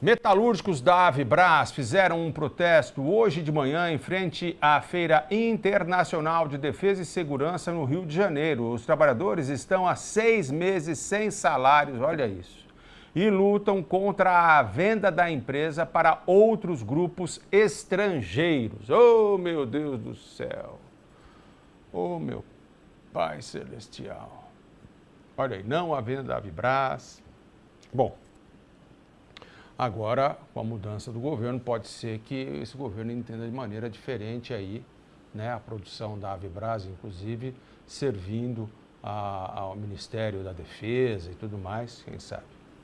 Metalúrgicos da Avibras fizeram um protesto hoje de manhã em frente à Feira Internacional de Defesa e Segurança no Rio de Janeiro. Os trabalhadores estão há seis meses sem salários, olha isso, e lutam contra a venda da empresa para outros grupos estrangeiros. Oh, meu Deus do céu! Oh, meu Pai Celestial! Olha aí, não a venda da Avibras. Bom, Agora, com a mudança do governo, pode ser que esse governo entenda de maneira diferente aí, né, a produção da Avibras, inclusive, servindo a, ao Ministério da Defesa e tudo mais, quem sabe.